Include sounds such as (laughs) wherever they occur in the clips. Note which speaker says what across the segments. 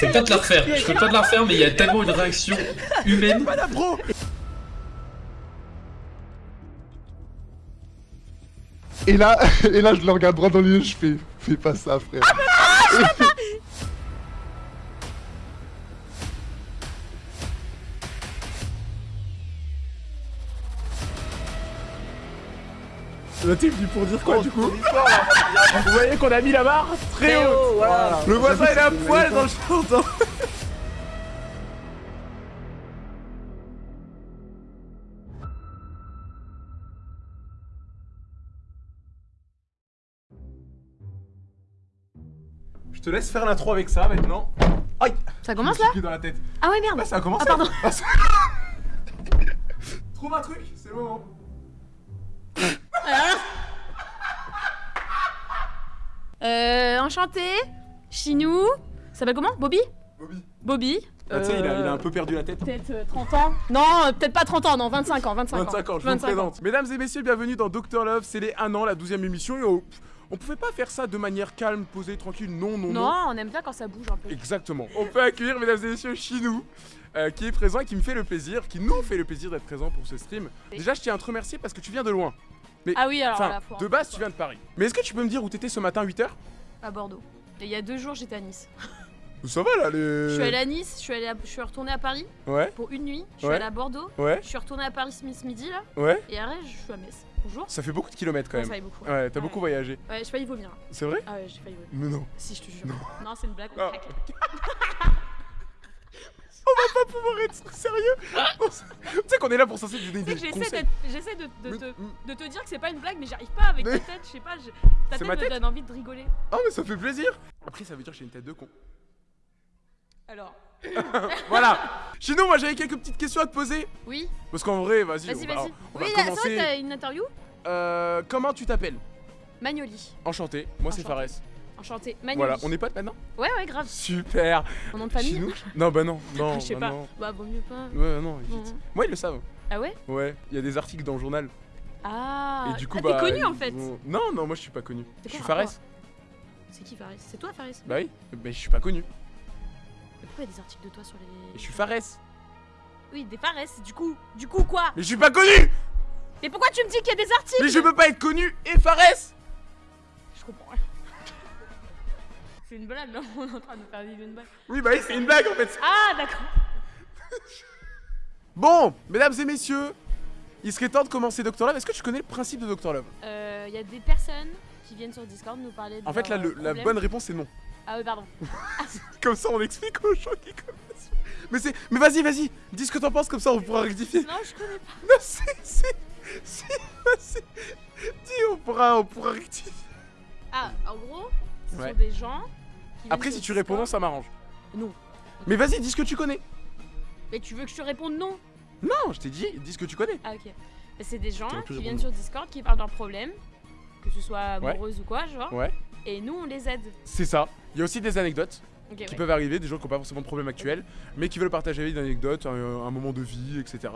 Speaker 1: Je peux pas te la refaire, je peux pas te la refaire, mais il y a tellement une réaction humaine.
Speaker 2: Et là, (laughs) et là, je le regarde droit dans les yeux, je fais, fais pas ça, frère.
Speaker 3: Le type dit pour dire quoi du coup Vous voyez qu'on a mis la barre très haut
Speaker 4: voilà.
Speaker 3: Le voisin il est à poil dans le hein. Je te laisse faire l'intro avec ça maintenant. Aïe
Speaker 5: Ça commence là
Speaker 3: suis pris dans la tête.
Speaker 5: Ah ouais merde
Speaker 3: Bah ça a commencé
Speaker 5: Ah pardon
Speaker 3: Ah, ça- (laughs) Trouve un truc, c'est le moment.
Speaker 5: Euh, enchanté, Chinou, ça s'appelle comment Bobby?
Speaker 3: Bobby.
Speaker 5: Bobby.
Speaker 3: Ah, tu sais, il, a- il a
Speaker 5: Euh,
Speaker 3: un peu perdu la tête.
Speaker 5: Peut-être euh, 30 ans Non, euh, peut-être pas 30 ans, non, 25 ans, 25,
Speaker 3: 25 ans, je vous
Speaker 5: 25
Speaker 3: présente. Mesdames et messieurs, bienvenue dans Doctor Love, c'est les 1 an, la 12 e émission. Et on, on pouvait pas faire ça de manière calme, posée, tranquille. Non, non, non.
Speaker 5: Non, on aime bien quand ça bouge un peu.
Speaker 3: Exactement. On peut accueillir, mesdames et messieurs, Chinou, euh, qui est présent et qui me fait le plaisir, qui nous fait le plaisir d'être présent pour ce stream. Déjà, je tiens à te remercier parce que tu viens de loin.
Speaker 5: Ah oui, alors là,
Speaker 3: de base, tu viens de Paris. Mais est-ce que tu peux me dire où t'étais ce matin à 8h
Speaker 5: À Bordeaux. Et il y a deux jours, j'étais à Nice. (laughs)
Speaker 3: Ça va là, les.
Speaker 5: Je suis allée à Nice, je suis, allée à- je suis retournée à Paris
Speaker 3: Ouais,
Speaker 5: pour une nuit, je suis
Speaker 3: Ouais.
Speaker 5: allée à Bordeaux,
Speaker 3: ouais,
Speaker 5: je suis retournée à Paris ce midi là,
Speaker 3: ouais.
Speaker 5: et après je suis à Metz. Bonjour.
Speaker 3: Ça fait beaucoup de kilomètres quand
Speaker 5: Ça
Speaker 3: même.
Speaker 5: aille beaucoup.
Speaker 3: Ouais, t'as
Speaker 5: Ouais.
Speaker 3: beaucoup voyagé.
Speaker 5: Ouais, j'ai failli vomir.
Speaker 3: C'est vrai?
Speaker 5: Ah ouais, j'ai failli vomir.
Speaker 3: Mais non.
Speaker 5: Si, je te jure. Non, c'est une blague.
Speaker 3: Ah. (laughs) va pas pouvoir être sérieux Tu sais qu'on est là pour censé donner des conseils.
Speaker 5: j'essaie de, te, de te dire que c'est pas une blague, mais j'arrive pas avec
Speaker 3: Mais-
Speaker 5: ta tête, je sais pas, je- ta tête
Speaker 3: ma
Speaker 5: me
Speaker 3: tête
Speaker 5: donne envie de rigoler.
Speaker 3: Ah mais ça fait plaisir Après ça veut dire que j'ai une tête de con.
Speaker 5: Alors, (laughs)
Speaker 3: Voilà Sinon moi j'avais quelques petites questions à te poser.
Speaker 5: oui,
Speaker 3: Parce qu'en vrai, vas-y,
Speaker 5: vas-y, vas-y. Oui,
Speaker 3: va
Speaker 5: là,
Speaker 3: commencer.
Speaker 5: t'as une interview?
Speaker 3: Euh, comment tu t'appelles?
Speaker 5: Magnoli,
Speaker 3: Enchanté, moi c'est. Fares.
Speaker 5: Enchanté. Magnoli.
Speaker 3: Voilà, on est potes maintenant
Speaker 5: Ouais, ouais, grave.
Speaker 3: Super
Speaker 5: Mon nom de famille
Speaker 3: Non bah non, (laughs) non,
Speaker 5: Je sais
Speaker 3: bah
Speaker 5: pas.
Speaker 3: non.
Speaker 5: Bah, vaut mieux pas.
Speaker 3: Ouais, non, évite. Moi ils le savent.
Speaker 5: Ah ouais?
Speaker 3: Ouais, il y a des articles dans le journal.
Speaker 5: Ah,
Speaker 3: et du coup
Speaker 5: ah,
Speaker 3: bah.
Speaker 5: t'es connu en fait.
Speaker 3: vont- Non, non, moi je suis pas connu. Je suis Fares.
Speaker 5: C'est qui Fares? C'est toi Fares?
Speaker 3: Bah oui, mais je suis pas connu.
Speaker 5: Mais Pourquoi il y a des articles de toi sur les.
Speaker 3: Et je suis Fares.
Speaker 5: Oui, des Fares, du coup. Du coup, quoi?
Speaker 3: Mais je suis pas connu
Speaker 5: Mais pourquoi tu me dis qu'il y a des articles?
Speaker 3: Mais je peux pas être connu et Fares
Speaker 5: Je comprends rien. C'est une blague, là (laughs) On est en train de faire vivre une blague.
Speaker 3: Oui bah oui, c'est une blague en fait.
Speaker 5: Ah, d'accord. (laughs)
Speaker 3: Bon, mesdames et messieurs, il serait temps de commencer Doctor Love. Est-ce que tu connais le principe de Doctor Love?
Speaker 5: Euh, Il y a des personnes qui viennent sur Discord nous parler de
Speaker 3: En fait, là,
Speaker 5: leurs,
Speaker 3: le-
Speaker 5: euh,
Speaker 3: la bonne réponse c'est non.
Speaker 5: Ah oui, pardon. (laughs)
Speaker 3: Comme ça, on explique aux gens qui connaissent. Mais c'est, mais vas-y, vas-y, dis ce que t'en penses, comme ça on pourra rectifier.
Speaker 5: Non, je connais pas.
Speaker 3: Non, c'est, c'est, si, vas-y, dis, on pourra, on pourra rectifier.
Speaker 5: Ah, en gros, ce
Speaker 3: Ouais.
Speaker 5: sont des gens
Speaker 3: Après, si tu réponds non, ça m'arrange.
Speaker 5: Non.
Speaker 3: Mais vas-y, dis ce que tu connais.
Speaker 5: Mais tu veux que je te réponde non?
Speaker 3: Non, je t'ai dit, dis ce que tu connais.
Speaker 5: Ah, ok. C'est des gens qui viennent sur Discord qui parlent d'un problème, que ce soit
Speaker 3: Ouais.
Speaker 5: amoureuse ou quoi, genre.
Speaker 3: Ouais,
Speaker 5: Et nous, on les aide.
Speaker 3: c'est ça. Il y a aussi des anecdotes qui
Speaker 5: ouais.
Speaker 3: peuvent arriver, des gens qui n'ont pas forcément de problème actuel, mais qui veulent partager une anecdote, un, un moment de vie, etc.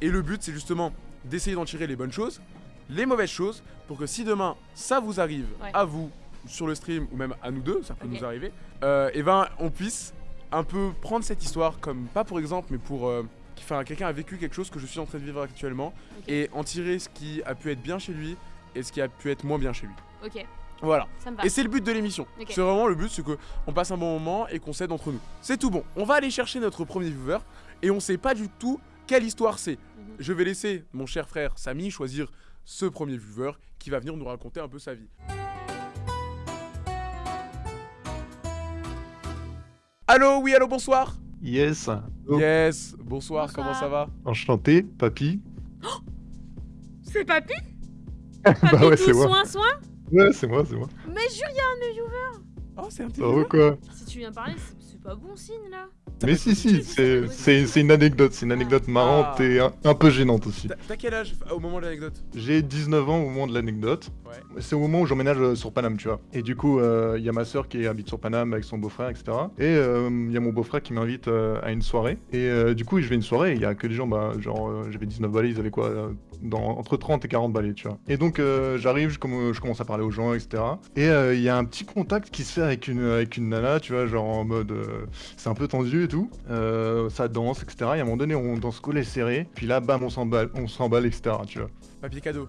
Speaker 3: Et le but, c'est justement d'essayer d'en tirer les bonnes choses, les mauvaises choses, pour que si demain ça vous arrive
Speaker 5: Ouais.
Speaker 3: à vous sur le stream ou même à nous deux, ça peut nous arriver, euh, et ben on puisse un peu prendre cette histoire comme pas pour exemple, mais pour euh, enfin quelqu'un a vécu quelque chose que je suis en train de vivre actuellement et en tirer ce qui a pu être bien chez lui et ce qui a pu être moins bien chez lui.
Speaker 5: Ok,
Speaker 3: Voilà.
Speaker 5: ça me va.
Speaker 3: Et c'est le but de l'émission. C'est vraiment le but, c'est que on passe un bon moment et qu'on s'aide entre nous. C'est tout bon. On va aller chercher notre premier viewer et on sait pas du tout quelle histoire c'est.
Speaker 5: Mhm.
Speaker 3: Je vais laisser mon cher frère Samy choisir ce premier viewer qui va venir nous raconter un peu sa vie. Allô, oui, allô, bonsoir.
Speaker 2: Yes. Oh,
Speaker 3: Yes, bonsoir,
Speaker 5: Bonsoir.
Speaker 3: comment ça va?
Speaker 2: Enchanté, papy.
Speaker 5: C'est (laughs) papy?
Speaker 2: Bah ouais,
Speaker 5: tout
Speaker 2: c'est moi.
Speaker 5: soin, soin?
Speaker 2: Ouais, c'est moi, c'est moi.
Speaker 5: Mais jure, il y a un viewers
Speaker 3: Oh, c'est un petit viewer.
Speaker 2: quoi
Speaker 5: Si tu viens parler, c'est pas bon signe là
Speaker 2: Mais si, si, c'est une anecdote. C'est une anecdote marrante
Speaker 3: Ah.
Speaker 2: et un, un peu gênante aussi.
Speaker 3: T'as- quel âge au moment de l'anecdote?
Speaker 2: J'ai 19 ans au moment de l'anecdote.
Speaker 3: Ouais.
Speaker 2: C'est au moment où j'emménage euh, sur Paname, tu vois. Et du coup, euh, il y a ma soeur qui habite sur Paname avec son beau-frère, etc. Et euh, il y a mon beau-frère qui m'invite euh, à une soirée. Et euh, du coup, je vais à une soirée, il y a que des gens, bah, genre, euh, j'avais 19 balais, ils avaient quoi euh, entre 30 et 40 balais, tu vois. Et donc, euh, j'arrive, je, comm- je commence à parler aux gens, etc. Et euh, il y a un petit contact qui se fait avec une, nana, tu vois, genre en mode. euh, c'est un peu tendu et tout. Ça danse, etc. Et à un moment donné, on danse collé serré. Puis là, bam, on s'emballe, on s'emballe, etc. Tu vois.
Speaker 3: Papier cadeau.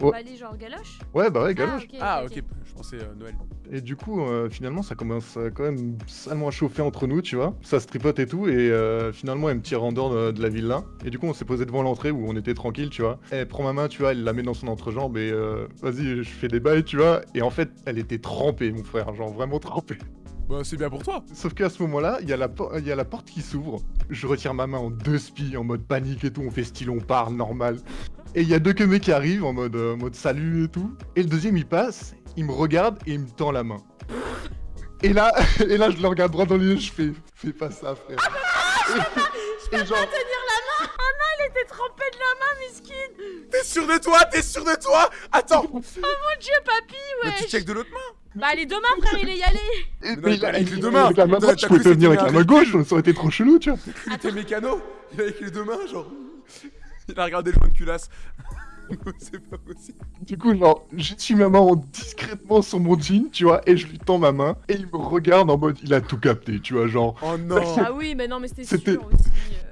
Speaker 5: On va aller genre galoche
Speaker 2: Ouais, bah ouais, galoche.
Speaker 5: Ah,
Speaker 3: Ah, ok, je pensais euh, Noël.
Speaker 2: Et du coup, euh, finalement, ça commence à quand même salement à chauffer entre nous, tu vois. Ça se tripote et tout, et euh, finalement, elle me tire en dehors de, de la villa. Et du coup, on s'est posé devant l'entrée où on était tranquille, tu vois. Elle prend ma main, tu vois, elle la met dans son entrejambe et euh, vas-y, je fais des bails, tu vois. Et en fait, elle était trempée, mon frère, genre vraiment trempée.
Speaker 3: Bah, c'est bien pour toi.
Speaker 2: Sauf qu'à ce moment-là, il y, a la y a la porte qui s'ouvre. Je retire ma main en deux spies, en mode panique et tout. On fait style, on parle, normal. Et il y a deux que mecs qui arrivent en mode, euh, mode salut et tout. Et le deuxième, il passe, il me regarde et il me tend la main. Et là, (laughs) et là, je le regarde droit dans les yeux, je fais, fais pas ça, frère. et, et genre,
Speaker 5: Elle était trempée de la main, miskin
Speaker 3: T'es sûr de toi T'es sûr de toi? Attends
Speaker 5: Mon dieu, papy,
Speaker 3: Mais
Speaker 5: ouais
Speaker 3: tu check de l'autre main
Speaker 5: Bah, les deux mains, frère, il est y allé
Speaker 3: non,
Speaker 2: mais
Speaker 3: il
Speaker 2: il
Speaker 3: avec les
Speaker 2: il-
Speaker 3: deux mains.
Speaker 2: avec la main droite, je pouvais pas venir avec la main gauche, ça aurait été trop chelou, tu vois.
Speaker 3: Il était mécano Il a avec les deux mains, genre. (laughs) Il a regardé le joint de culasse. (laughs) c'est pas possible.
Speaker 2: Du coup, genre, j'essuie ma main en discrètement sur mon jean, tu vois, et je lui tends ma main, et il me regarde en mode, il a tout capté, tu vois, genre.
Speaker 3: Oh non
Speaker 5: Ah oui, mais non, mais c'était sûr aussi. euh.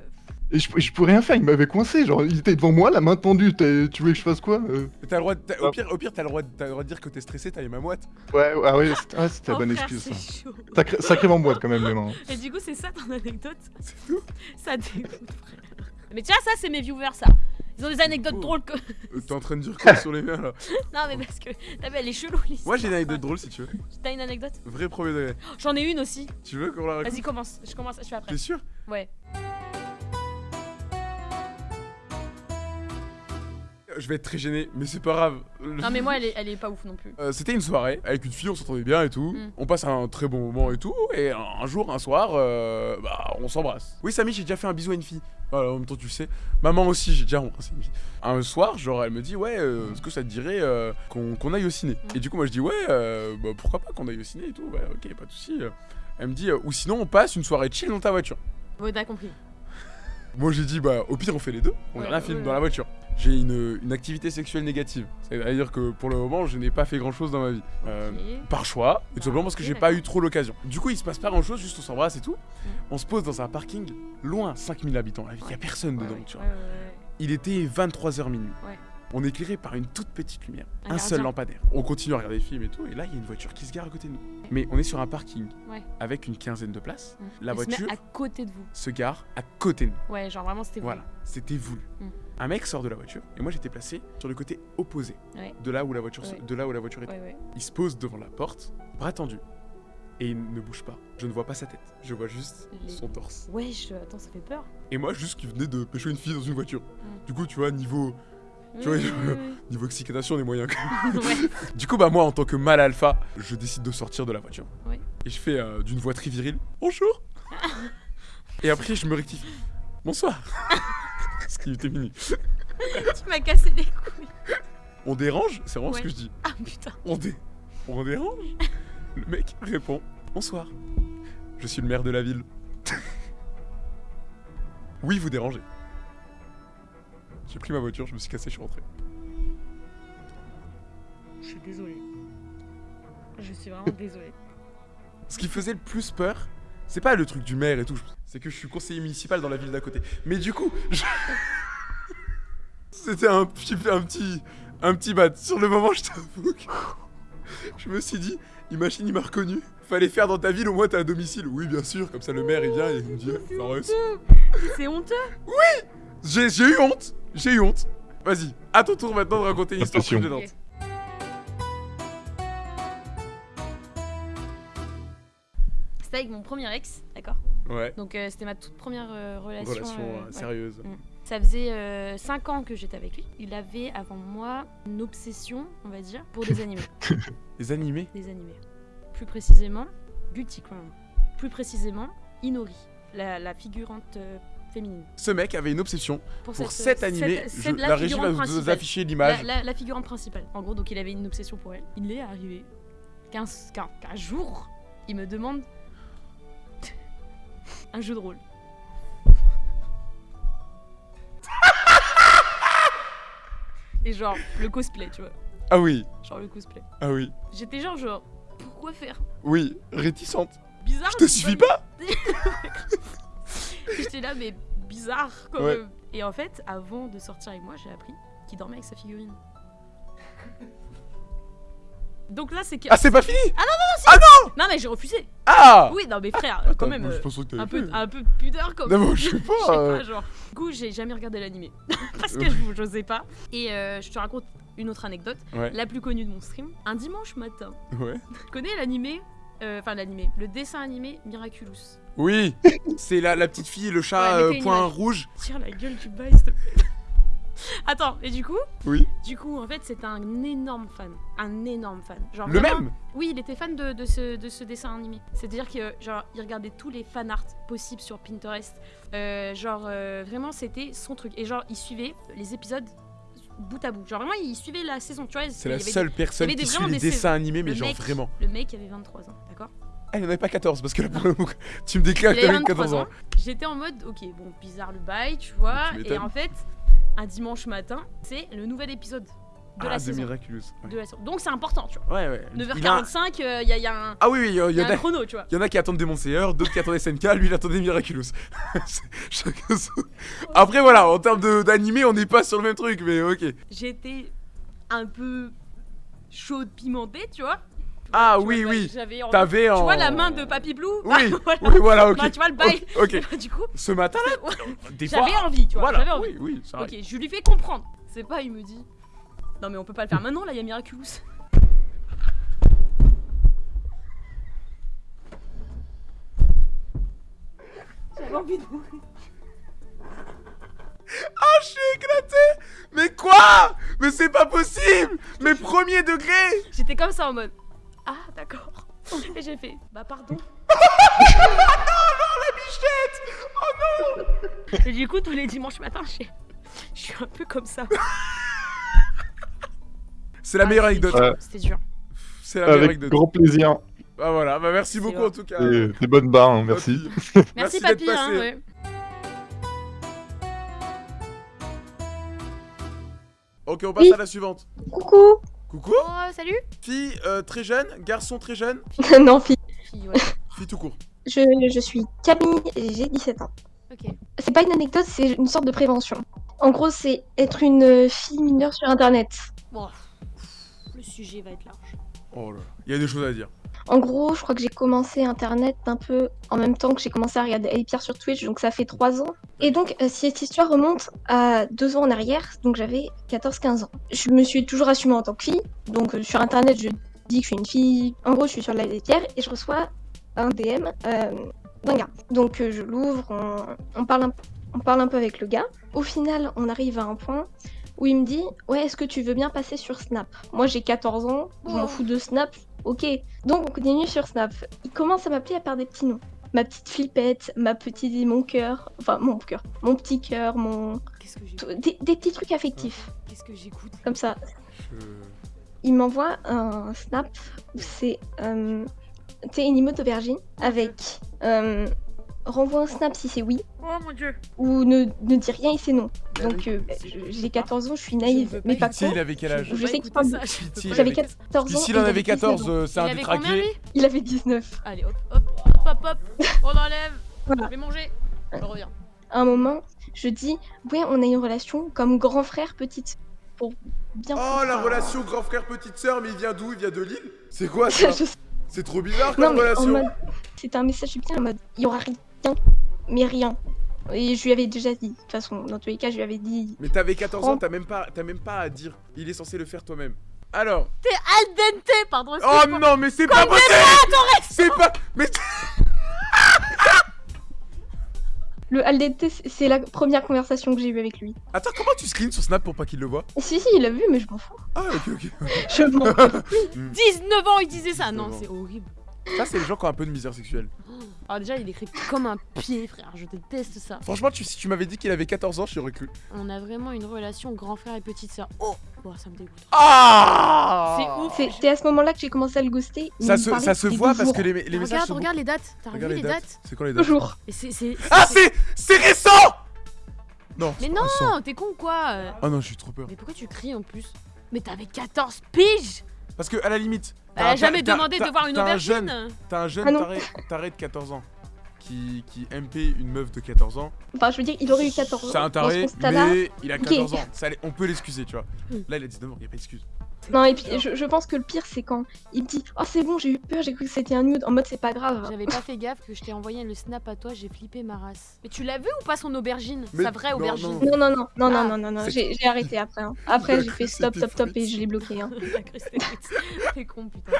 Speaker 2: Et je, je pouvais rien faire, il m'avait coincé, genre, il était devant moi, la main tendue, tu voulais que je fasse quoi euh?
Speaker 3: T'as le droit de- au pire, au pire t'as le droit, de- t'as le droit de dire que t'es stressé, t'as les mains moites.
Speaker 2: Ouais, ouais, ah ouais, c'était ah, la
Speaker 5: Oh,
Speaker 2: bonne
Speaker 5: frère,
Speaker 2: excuse, ça.
Speaker 5: c'est chaud.
Speaker 2: Sacré, sacrément boîte quand même, les mains.
Speaker 5: Et du coup, c'est ça ton anecdote?
Speaker 3: C'est tout.
Speaker 5: Ça dégoûte, frère. Mais tiens, ça, c'est mes viewers, ça. Ils ont des anecdotes
Speaker 3: Oh.
Speaker 5: drôles que.
Speaker 3: Euh, T'es en train de dire quoi sur les miens là (laughs)
Speaker 5: Non, mais parce que. T'as vu, elle est chelou, l'histoire.
Speaker 3: Moi j'ai une anecdote drôle si tu veux.
Speaker 5: T'as une anecdote?
Speaker 3: Vrai premier degré.
Speaker 5: J'en ai une aussi.
Speaker 3: Tu veux qu'on la raconte?
Speaker 5: Vas-y, commence. Je commence, je suis après.
Speaker 3: T'es sûr?
Speaker 5: Ouais.
Speaker 3: Je vais être très gêné, mais c'est pas grave.
Speaker 5: Non, mais moi, elle est, elle est pas ouf non plus.
Speaker 3: Euh, C'était une soirée avec une fille, on s'entendait bien et tout.
Speaker 5: Mm.
Speaker 3: On passe un très bon moment et tout. Et un, un jour, un soir, euh, bah, on s'embrasse. Oui, Samy, j'ai déjà fait un bisou à une fille. Voilà, en même temps, tu le sais. Maman aussi, j'ai déjà embrassé une fille. Un soir, genre, elle me dit, ouais, euh, est-ce que ça te dirait qu'on aille au ciné
Speaker 5: Mm.
Speaker 3: Et du coup, moi, je dis, ouais, bah, pourquoi pas qu'on aille au ciné et tout. Bah, ok, pas de soucis. Elle me dit, ou sinon, on passe une soirée chill dans ta voiture.
Speaker 5: Ouais, t'as compris.
Speaker 3: Moi j'ai dit bah au pire on fait les deux, on
Speaker 5: Ouais,
Speaker 3: regarde un
Speaker 5: ouais,
Speaker 3: film
Speaker 5: ouais.
Speaker 3: dans la voiture. J'ai une, une activité sexuelle négative. C'est-à-dire que pour le moment je n'ai pas fait grand chose dans ma vie. Euh, par choix, et tout simplement parce que j'ai pas eu trop l'occasion. Du coup il se passe pas grand chose, juste on s'embrasse et tout.
Speaker 5: Mm.
Speaker 3: On se pose dans un parking loin, 5000 habitants, il y a personne
Speaker 5: Ouais,
Speaker 3: dedans,
Speaker 5: ouais,
Speaker 3: tu vois.
Speaker 5: ouais.
Speaker 3: Il était 23h minuit. On est éclairé par une toute petite lumière,
Speaker 5: Un
Speaker 3: un, seul lampadaire. On continue à regarder des films et tout, et là il y a une voiture qui se gare à côté de nous. Mais on est sur un parking
Speaker 5: Ouais.
Speaker 3: avec une quinzaine de places.
Speaker 5: Mm.
Speaker 3: La
Speaker 5: Elle se met
Speaker 3: voiture
Speaker 5: à côté de vous.
Speaker 3: se gare à côté de nous.
Speaker 5: Ouais, genre vraiment, c'était vous.
Speaker 3: Voilà, c'était voulu.
Speaker 5: Mm.
Speaker 3: Un mec sort de la voiture et moi j'étais placé sur le côté opposé
Speaker 5: Ouais.
Speaker 3: de là où la voiture,
Speaker 5: Ouais.
Speaker 3: de là où la voiture était.
Speaker 5: Ouais, ouais.
Speaker 3: Il se pose devant la porte, bras tendu, et il ne bouge pas. Je ne vois pas sa tête, je vois juste
Speaker 5: Les-
Speaker 3: son torse.
Speaker 5: Wesh, attends, ça fait peur.
Speaker 3: Et moi juste qui venais de pêcher une fille dans une voiture.
Speaker 5: Mm.
Speaker 3: Du coup tu vois niveau Tu vois, (laughs) niveau excitation on est moyen.
Speaker 5: oui. (laughs) ouais.
Speaker 3: du coup bah moi en tant que mâle alpha, je décide de sortir de la voiture.
Speaker 5: Ouais.
Speaker 3: Et je fais euh, d'une voix très virile bonjour. et après je me rectifie bonsoir. (laughs) Ce qui était mini.
Speaker 5: tu m'as cassé les couilles.
Speaker 3: On dérange? C'est vraiment ce que je dis.
Speaker 5: Ah putain.
Speaker 3: On, dé... on dérange? Le mec répond Bonsoir. Je suis le maire de la ville. oui, vous dérangez. J'ai pris ma voiture, je me suis cassé, je suis rentré.
Speaker 5: Je suis désolée. Je suis vraiment désolée. (laughs)
Speaker 3: Ce qui faisait le plus peur, c'est pas le truc du maire et tout, c'est que je suis conseiller municipal dans la ville d'à côté. Mais du coup, je- (laughs) c'était un petit, un petit, un petit bad. Sur le moment, je t'avoue que je me suis dit, imagine, il m'a reconnu. Fallait faire dans ta ville, au moins t'es à domicile. Oui, bien sûr, comme ça le maire il vient et il me dit, Fares.
Speaker 5: C'est honteux.
Speaker 3: J'ai j'ai eu honte, j'ai eu honte. Vas-y, à ton tour maintenant de raconter une histoire plus gênante.
Speaker 5: C'était avec mon premier ex, d'accord
Speaker 3: Ouais,
Speaker 5: Donc euh, c'était ma toute première euh, relation.
Speaker 3: relation
Speaker 5: euh,
Speaker 3: euh,
Speaker 5: ouais.
Speaker 3: sérieuse.
Speaker 5: Ça faisait 5 ans que j'étais avec lui. Il avait avant moi une obsession, on va dire, pour des animés. (laughs)
Speaker 3: Les animés?
Speaker 5: Des animés. Plus précisément, Guilty Crown. Plus précisément, Inori, la, la figurante euh, féminine.
Speaker 3: Ce mec avait une obsession
Speaker 5: Pour,
Speaker 3: pour
Speaker 5: cette,
Speaker 3: cet animé.
Speaker 5: cette-
Speaker 3: je-
Speaker 5: cette-
Speaker 3: la régie va
Speaker 5: figurante
Speaker 3: vous
Speaker 5: principale.
Speaker 3: afficher l'image.
Speaker 5: La, la- la figurante principale. En gros, donc il avait une obsession pour elle. Il est arrivé qu'un qu'un jour, il me demande (laughs) un jeu de rôle. (laughs) Et genre, le cosplay, tu vois.
Speaker 3: Ah oui,
Speaker 5: Genre le cosplay.
Speaker 3: ah oui.
Speaker 5: J'étais genre, genre, pourquoi faire?
Speaker 3: Oui, réticente.
Speaker 5: Bizarre.
Speaker 3: Je te suffis pas (laughs) (laughs)
Speaker 5: J'étais là, mais bizarre quand
Speaker 3: Ouais.
Speaker 5: même. Et en fait, avant de sortir avec moi, j'ai appris qu'il dormait avec sa figurine. (laughs) Donc là, c'est que.
Speaker 3: Ah, c'est pas fini
Speaker 5: Non, mais j'ai refusé.
Speaker 3: Ah
Speaker 5: Oui, non, mais frère,
Speaker 3: Attends,
Speaker 5: quand même.
Speaker 3: je
Speaker 5: euh,
Speaker 3: que
Speaker 5: un peu, un peu de pudeur quand
Speaker 3: Non,
Speaker 5: même.
Speaker 3: mais je sais (laughs)
Speaker 5: Je
Speaker 3: pas.
Speaker 5: sais
Speaker 3: euh,
Speaker 5: pas, genre. Du coup, j'ai jamais regardé l'animé. Parce que je j'osais pas. Et euh, je te raconte une autre anecdote.
Speaker 3: Ouais.
Speaker 5: La plus connue de mon stream. Un dimanche matin,
Speaker 3: Ouais.
Speaker 5: tu connais l'animé euh, Enfin, l'animé. Le dessin animé Miraculous?
Speaker 3: Oui, (laughs) c'est la, la petite fille, le chat
Speaker 5: Ouais,
Speaker 3: euh, point rouge.
Speaker 5: Tire la gueule du bail, s'il te plaît. (laughs) Attends, et du coup
Speaker 3: Oui.
Speaker 5: Du coup, en fait, c'est un énorme fan. Un énorme fan. Genre
Speaker 3: Le
Speaker 5: vraiment-
Speaker 3: même
Speaker 5: Oui, il était fan de, de ce, de ce dessin animé. C'est-à-dire que genre il regardait tous les fan art possibles sur Pinterest. Euh, genre euh, vraiment c'était son truc. Et genre il suivait les épisodes bout à bout. Genre vraiment il suivait la saison. Tu vois,
Speaker 3: C'est la seule personne qui suit les
Speaker 5: des
Speaker 3: dessins
Speaker 5: saisons.
Speaker 3: animés, mais
Speaker 5: le
Speaker 3: genre
Speaker 5: mec-
Speaker 3: vraiment.
Speaker 5: Le mec avait 23 ans, d'accord?
Speaker 3: Ah, il en avait pas 14, parce que là, pour le coup, (laughs) tu me déclares que t'avais 14
Speaker 5: 23
Speaker 3: ans.
Speaker 5: ans. J'étais en mode ok bon bizarre le bail, tu vois.
Speaker 3: Tu
Speaker 5: Et en fait un dimanche matin c'est le nouvel épisode de
Speaker 3: ah,
Speaker 5: la
Speaker 3: de
Speaker 5: saison.
Speaker 3: Miraculous. Ouais,
Speaker 5: De la saison. Donc c'est important, tu vois.
Speaker 3: ouais. ouais. Il a un-
Speaker 5: 9h45, il y, a, y a un,
Speaker 3: Ah oui, oui, il y, a- il
Speaker 5: y
Speaker 3: y
Speaker 5: a
Speaker 3: en
Speaker 5: un
Speaker 3: a.
Speaker 5: chrono, tu vois.
Speaker 3: Il y en a qui attendent Demon Slayer, d'autres qui attendent SNK, lui il attendait Miraculous. (laughs) C'est- Chacun son- Après voilà, en termes d'animé, on n'est pas sur le même truc, mais ok.
Speaker 5: j'étais un peu chaude pimentée, tu vois.
Speaker 3: Ah
Speaker 5: vois,
Speaker 3: oui,
Speaker 5: bah,
Speaker 3: oui. T'avais en.
Speaker 5: Tu vois la main de Papy Blue
Speaker 3: Oui, (laughs)
Speaker 5: Bah, voilà.
Speaker 3: oui, voilà, ok.
Speaker 5: Bah, tu vois le bail.
Speaker 3: Ok, ok. (laughs)
Speaker 5: Du coup,
Speaker 3: Ce matin là, des (laughs) fois.
Speaker 5: j'avais envie, tu vois.
Speaker 3: Voilà,
Speaker 5: J'avais envie.
Speaker 3: oui, oui.
Speaker 5: Ok, je lui fais comprendre. C'est pas, il me dit. Non, mais on peut pas le faire maintenant, là, il y a Miraculous. J'avais envie de mourir.
Speaker 3: Ah, je suis éclaté Mais quoi? Mais c'est pas possible Mais premier degré
Speaker 5: J'étais comme ça en mode. Ah, d'accord. Et j'ai fait. Bah, pardon. Et du coup, tous les dimanches matins, je suis un peu comme ça.
Speaker 3: C'est la
Speaker 5: Ah,
Speaker 3: meilleure
Speaker 5: c'était
Speaker 3: anecdote.
Speaker 5: C'était dur.
Speaker 3: C'est la meilleure
Speaker 2: Avec
Speaker 3: anecdote.
Speaker 2: grand plaisir.
Speaker 3: Bah voilà, bah merci beaucoup
Speaker 5: vrai.
Speaker 3: en tout cas.
Speaker 2: Des bonnes barres, hein, merci.
Speaker 5: Merci, (laughs) papy. Hein, ouais.
Speaker 3: Ok, on passe
Speaker 4: Oui.
Speaker 3: à la suivante.
Speaker 4: Coucou
Speaker 3: Coucou
Speaker 5: Oh, salut.
Speaker 3: Fille euh, très jeune, garçon très jeune, (laughs)
Speaker 4: Non, fille.
Speaker 5: Fille, ouais.
Speaker 3: fille tout court.
Speaker 4: Je, je suis Camille et j'ai 17 ans.
Speaker 5: Ok.
Speaker 4: C'est pas une anecdote, c'est une sorte de prévention. En gros, c'est être une fille mineure sur internet.
Speaker 5: Bon, le sujet va être large.
Speaker 3: Oh là là, il y a des choses à dire.
Speaker 4: En gros, je crois que j'ai commencé internet un peu en même temps que j'ai commencé à regarder Ali Pierre sur Twitch, donc ça fait 3 ans. Et donc, euh, cette histoire remonte à 2 ans en arrière, donc j'avais 14-15 ans. Je me suis toujours assumée en tant que fille, donc euh, sur internet, je dis que je suis une fille. En gros, je suis sur la Pierre et je reçois un DM euh, d'un gars. Donc, je l'ouvre, on, on parle un, on parle un peu avec le gars. Au final, on arrive à un point où il me dit Ouais, est-ce que tu veux bien passer sur Snap? Moi, j'ai 14 ans, je m'en fous de Snap, ok. Donc, on continue sur Snap. Il commence à m'appeler à par des petits noms. Ma petite flippette, ma petite. mon cœur, enfin, mon cœur, mon petit cœur, mon.
Speaker 5: Qu'est-ce que
Speaker 4: Des, des petits trucs affectifs,
Speaker 5: Qu'est-ce que j'écoute?
Speaker 4: Comme ça.
Speaker 3: Je...
Speaker 4: Il m'envoie un Snap où c'est. Euh, tu sais, une emote aubergine avec. Euh, renvoie un Snap si c'est oui,
Speaker 5: Oh mon dieu.
Speaker 4: ou ne, ne dis rien et c'est non.
Speaker 3: Bah
Speaker 4: Donc,
Speaker 3: oui.
Speaker 4: euh, bah, je- j'ai 14 ans, je suis
Speaker 5: Je
Speaker 4: naïve, mais pas
Speaker 3: Pitié,
Speaker 4: con.
Speaker 3: il avait quel âge
Speaker 4: Je sais qu'il parle
Speaker 5: je
Speaker 4: J'avais
Speaker 3: avec-
Speaker 5: écouter ça.
Speaker 4: 14
Speaker 3: Puis
Speaker 4: ans.
Speaker 3: s'il en
Speaker 4: il
Speaker 3: avait
Speaker 4: 19
Speaker 3: 14,
Speaker 4: ans.
Speaker 3: euh, c'est
Speaker 5: Il
Speaker 3: un
Speaker 5: avait combien,
Speaker 3: détraqué.
Speaker 5: lui?
Speaker 4: Il avait 19.
Speaker 5: Allez, hop, hop, hop, hop, hop. (laughs) On enlève.
Speaker 4: Voilà.
Speaker 5: Je vais manger. Je reviens.
Speaker 4: À un moment, je dis Ouais, on a une relation comme grand frère, petite. Pour bien.
Speaker 3: Oh la relation grand frère petite sœur, mais il vient d'où? Il vient de Lille? C'est quoi (laughs) ça?
Speaker 4: Je
Speaker 3: C'est trop bizarre
Speaker 4: Non,
Speaker 3: comme relation.
Speaker 4: C'était un message bien en mode Il y aura rien, mais rien. Et je lui avais déjà dit. De toute façon, dans tous les cas, je lui avais dit.
Speaker 3: Mais t'avais 14 ans, t'as même pas, t'as même pas à dire. Il est censé le faire toi-même. Alors.
Speaker 5: T'es al dente, pardon.
Speaker 3: Oh
Speaker 5: excuse-moi.
Speaker 3: non, mais c'est pas possible. C'est pas. Mais
Speaker 4: Le Aldente, c'est la première conversation que j'ai eue avec lui.
Speaker 3: attends, comment tu screens sur Snap pour pas qu'il le voit
Speaker 4: Si, si, il a vu, mais je m'en fous.
Speaker 3: Ah ok ok.
Speaker 4: Je m'en fous. (laughs)
Speaker 5: 19 ans, il disait ça.
Speaker 3: 19
Speaker 5: Non, c'est horrible.
Speaker 3: Ça c'est les gens qui ont un peu de misère sexuelle.
Speaker 5: Alors déjà, il écrit comme un pied, frère. Je déteste ça.
Speaker 3: Franchement, tu, si tu m'avais dit qu'il avait 14 ans, je t'aurais cru.
Speaker 5: On a vraiment une relation grand frère et petite sœur. Oh, oh ça me dégoûte.
Speaker 3: Ah
Speaker 5: C'est ouf.
Speaker 4: C'est c'est à ce moment-là que j'ai commencé à le ghoster.
Speaker 3: Ça se, ça voit parce
Speaker 4: jours.
Speaker 3: que les, les messages
Speaker 5: regarde,
Speaker 3: sont
Speaker 5: regarde les dates. T'as revu les dates
Speaker 3: C'est quoi les dates
Speaker 4: Toujours.
Speaker 5: Et
Speaker 3: Ah
Speaker 5: c'est-
Speaker 3: récent Non.
Speaker 5: Mais non, t'es con ou quoi euh
Speaker 3: Ah non, j'ai trop peur.
Speaker 5: Mais pourquoi tu cries en plus? Mais t'avais 14 piges
Speaker 3: Parce que à la limite.
Speaker 5: Elle
Speaker 3: t'as
Speaker 5: a
Speaker 3: un-
Speaker 5: jamais demandé de voir une
Speaker 3: t'as un
Speaker 5: aubergine
Speaker 3: jeune- T'as un jeune
Speaker 4: Ah
Speaker 3: taré, taré de 14 ans qui, qui MP une meuf de 14 ans.
Speaker 4: Enfin, je veux dire, il aurait eu 14 ans.
Speaker 3: C'est un taré, mais il a
Speaker 4: Ok.
Speaker 3: 14 ans. Ça, on peut l'excuser, tu vois.
Speaker 5: Hmm.
Speaker 3: Là, il a 19 ans, il y a pas d'excuse.
Speaker 4: Non, et puis je, je pense que le pire, c'est quand il me dit Oh, c'est bon, j'ai eu peur, j'ai cru que c'était un nude. En mode, c'est pas grave.
Speaker 5: J'avais pas fait gaffe que je t'ai envoyé le snap à toi, j'ai flippé ma race. Mais tu l'as vu ou pas son aubergine
Speaker 3: Mais
Speaker 5: Sa vraie
Speaker 3: non,
Speaker 5: aubergine
Speaker 3: non.
Speaker 4: Non, non, non, non,
Speaker 5: Ah,
Speaker 4: non, non, non, j'ai arrêté après. hein. Après, j'ai fait stop, stop, stop et je l'ai bloqué. hein. (laughs)
Speaker 5: Cru con putain.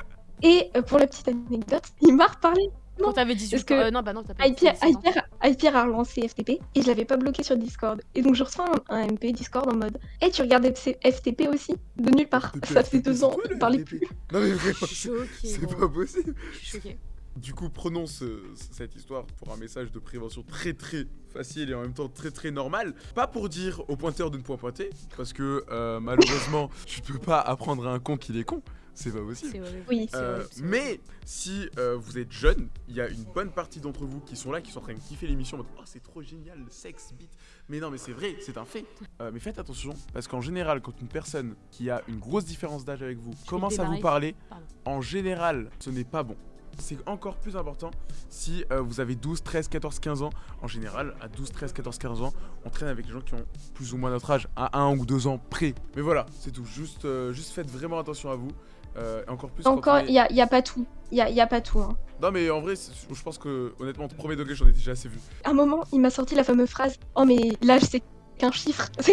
Speaker 4: Et euh, pour la petite anecdote, il m'a reparlé.
Speaker 5: Quand t'avais 18
Speaker 4: parce que
Speaker 5: ans. euh, non, bah non, t'as pas
Speaker 4: Hyper,
Speaker 5: 17 ans.
Speaker 4: Hyper, Hyper a relancé FTP et je l'avais pas bloqué sur Discord. Et donc je reçois un, un MP Discord en mode Eh, tu regardes FTP aussi? De nulle part.
Speaker 3: FTP,
Speaker 4: Ça fait
Speaker 3: FTP,
Speaker 4: deux ans, on parlait plus.
Speaker 3: Non, mais vraiment,
Speaker 5: Je suis
Speaker 3: c'est
Speaker 5: choquée.
Speaker 3: c'est
Speaker 5: gros.
Speaker 3: pas possible.
Speaker 5: Je suis choquée.
Speaker 3: Du coup, prenons ce- cette histoire pour un message de prévention très très facile et en même temps très très normal. Pas pour dire au pointeur de ne point pointer, parce que euh, malheureusement, tu peux pas apprendre à un con qu'il est con. C'est pas possible.
Speaker 4: Oui.
Speaker 5: C'est
Speaker 3: Euh, mais si euh, vous êtes jeune, il y a une bonne partie d'entre vous qui sont là, qui sont en train de kiffer l'émission en mode Oh, c'est trop génial, le sexe, beat. Mais non, mais c'est vrai, c'est un fait. Euh, mais faites attention, parce qu'en général, quand une personne qui a une grosse différence d'âge avec vous commence à vous parler,
Speaker 5: Pardon.
Speaker 3: en général, ce n'est pas bon. C'est encore plus important si euh, vous avez 12, 13, 14, 15 ans. En général, à 12, 13, 14, 15 ans, on traîne avec les gens qui ont plus ou moins notre âge, à 1 ou 2 ans près. Mais voilà, c'est tout. Juste, euh, juste faites vraiment attention à vous. Euh, et encore plus
Speaker 4: Encore,
Speaker 3: est-
Speaker 4: il y a, pas tout. Il y a, y a pas tout. hein.
Speaker 3: non mais en vrai, je pense que honnêtement, premier degré, j'en ai déjà assez vu.
Speaker 4: À un moment, il m'a sorti la fameuse phrase Oh, mais l'âge, c'est qu'un chiffre. (laughs)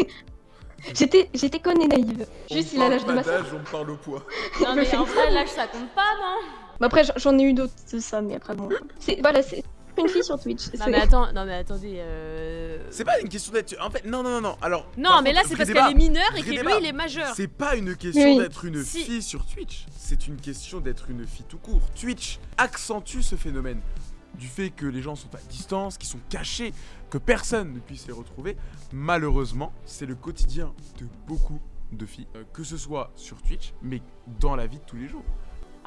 Speaker 4: J'étais j'étais conne et naïve. Juste, il a l'âge de ma soeur.
Speaker 3: on parle au poids.
Speaker 5: Non, mais en vrai, l'âge ça compte pas, non
Speaker 4: Bah après, j'en- j'en ai eu d'autres de ça, mais après, bon. C'est voilà, c'est une fille sur Twitch.
Speaker 5: Non,
Speaker 4: c'est-
Speaker 5: mais attends, non, mais attendez. Euh...
Speaker 3: C'est pas une question d'être. En fait, non, non, non, non. Alors.
Speaker 5: Non, mais
Speaker 3: contre,
Speaker 5: là, c'est parce qu'elle est mineure et que lui, il est majeur.
Speaker 3: C'est pas une question
Speaker 4: Oui.
Speaker 3: d'être une
Speaker 5: Si.
Speaker 3: fille sur Twitch, c'est une question d'être une fille tout court. Twitch accentue ce phénomène du fait que les gens sont à distance, qu'ils sont cachés, que personne ne puisse les retrouver. Malheureusement, c'est le quotidien de beaucoup de filles, euh, que ce soit sur Twitch, mais dans la vie de tous les jours.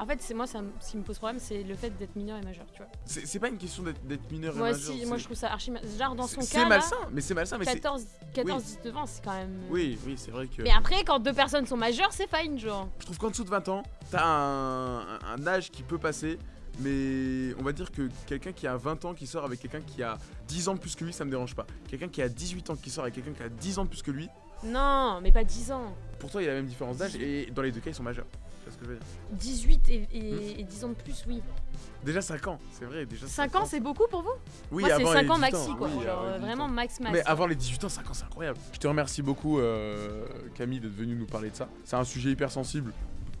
Speaker 5: En fait, c'est moi, ça, ce qui me pose problème, c'est le fait d'être mineur et majeur, tu vois.
Speaker 3: C'est pas une question d'être mineur et
Speaker 5: Moi
Speaker 3: majeur,
Speaker 5: aussi, moi je trouve ça archi. Genre dans son cas,
Speaker 3: C'est malsain, mais c'est malsain, mais c'est.
Speaker 5: 14, 14 19 ans, c'est quand même.
Speaker 3: Oui, oui, c'est vrai que.
Speaker 5: Mais après, quand deux personnes sont majeures, c'est fine, genre.
Speaker 3: Je trouve qu'en dessous de 20 ans, t'as un, un- un âge qui peut passer, mais on va dire que quelqu'un qui a 20 ans qui sort avec quelqu'un qui a 10 ans de plus que lui, ça me dérange pas. Quelqu'un qui a 18 ans qui sort avec quelqu'un qui a 10 ans de plus que lui,
Speaker 5: Non, mais pas 10 ans.
Speaker 3: pourtant il y a la même différence d'âge et dans les deux cas ils sont majeurs. C'est ce que je veux dire.
Speaker 5: 18 et,
Speaker 3: Hmm.
Speaker 5: et, et 10 ans de plus, oui.
Speaker 3: Déjà 5 ans, c'est vrai, déjà
Speaker 5: 5 ans, c'est beaucoup pour vous?
Speaker 3: Oui,
Speaker 5: Moi, c'est
Speaker 3: avant
Speaker 5: 5
Speaker 3: les
Speaker 5: ans
Speaker 3: 18
Speaker 5: maxi, quoi.
Speaker 3: oui,
Speaker 5: genre,
Speaker 3: avant les
Speaker 5: euh,
Speaker 3: 18
Speaker 5: vraiment max max.
Speaker 3: Mais avant les 18 ans, 5 ans, c'est incroyable. Je te remercie beaucoup, euh, Camille, d'être venue nous parler de ça. C'est un sujet hyper sensible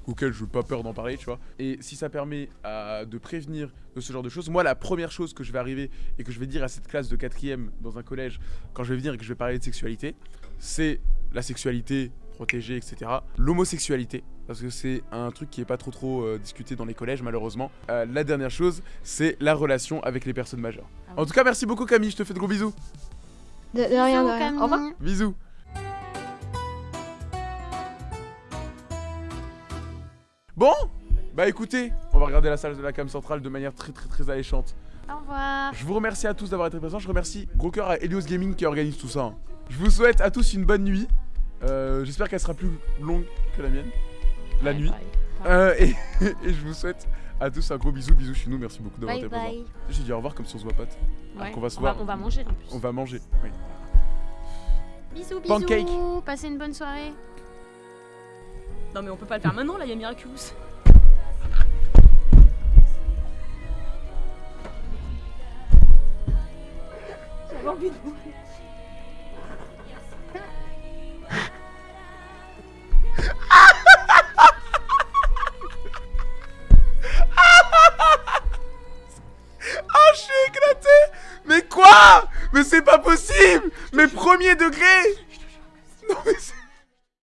Speaker 3: auquel je n'ai pas peur d'en parler, tu vois. Et si ça permet à- de prévenir de ce genre de choses, moi, la première chose que je vais arriver et que je vais dire à cette classe de quatrième dans un collège, quand je vais venir et que je vais parler de sexualité, c'est la sexualité protégée, etc. L'homosexualité, parce que c'est un truc qui est pas trop trop euh, discuté dans les collèges, malheureusement. Euh, la dernière chose, c'est la relation avec les personnes majeures.
Speaker 5: Ah
Speaker 3: En tout cas, merci beaucoup Camille, je te fais de gros bisous.
Speaker 4: De, de rien, de rien. Au revoir.
Speaker 3: Bisous. Bon, bah écoutez, on va regarder la salle de la cam centrale de manière très très très alléchante.
Speaker 5: Au revoir.
Speaker 3: Je vous remercie à tous d'avoir été présents. Je remercie gros cœur à Helios Gaming qui organise tout ça. Je vous souhaite à tous une bonne nuit. Euh, J'espère qu'elle sera plus longue que la mienne. La nuit. Euh, et, (laughs) et je vous souhaite à tous un gros bisou. Bisous chez nous. Merci beaucoup d'avoir été présents. J'ai dit au revoir comme si on se voit pas.
Speaker 5: Ouais.
Speaker 3: qu'on va se
Speaker 5: on,
Speaker 3: voir.
Speaker 5: va, on va manger en plus.
Speaker 3: On va manger. Oui.
Speaker 5: Bisous, bisous.
Speaker 3: Pancake.
Speaker 5: Passez une bonne soirée. Non, mais on peut pas le faire maintenant, là, il y a Miraculous. J'avais envie de mourir.
Speaker 3: Premier degré